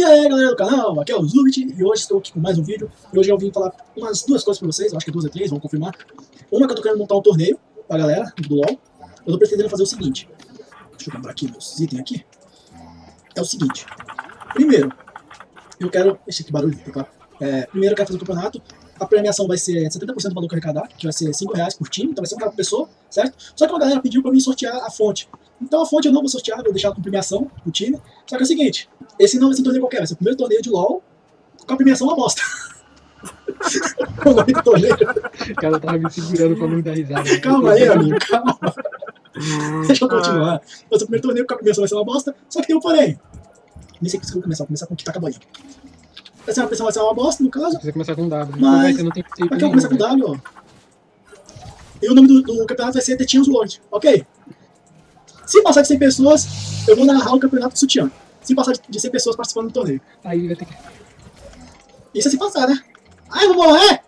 E aí galera do canal, aqui é o Zubit e hoje estou aqui com mais um vídeo e hoje eu vim falar umas duas coisas pra vocês, acho que duas ou três, vamos confirmar. Uma que eu tô querendo montar um torneio pra galera do LoL, eu tô pretendendo fazer o seguinte, deixa eu comprar aqui meus itens aqui, é o seguinte, primeiro, eu quero, esse aqui barulho, tá? É, primeiro eu quero fazer o campeonato, a premiação vai ser 70% do valor que arrecadar, que vai ser 5 reais por time, então vai ser uma pessoa, certo? Só que uma galera pediu pra mim sortear a fonte. Então a fonte eu não vou sortear, vou deixar com premiação pro time. Só que é o seguinte, esse não vai ser um torneio qualquer, vai ser o primeiro torneio de LoL com a premiação uma bosta. o nome do torneio. O cara tava me segurando pra não dar risada. Calma aí, amigo, calma. Deixa eu continuar. Vai ser o primeiro torneio com a premiação vai ser uma bosta, só que tem um porém. Nem sei que eu vou começar, vou começar com o que tá acabando. Uma premiação vai ser uma bosta, no caso. Precisa começar com W. Mas- Você não tem Aqui eu vou começar com W, ó. E o nome do, do campeonato vai ser The Teams World, ok? Se passar de 100 pessoas, eu vou narrar o campeonato do sutiã. Se passar de- de 100 pessoas participando do torneio. Aí vai ter que. Isso é se passar, né? Ai, eu vou morrer!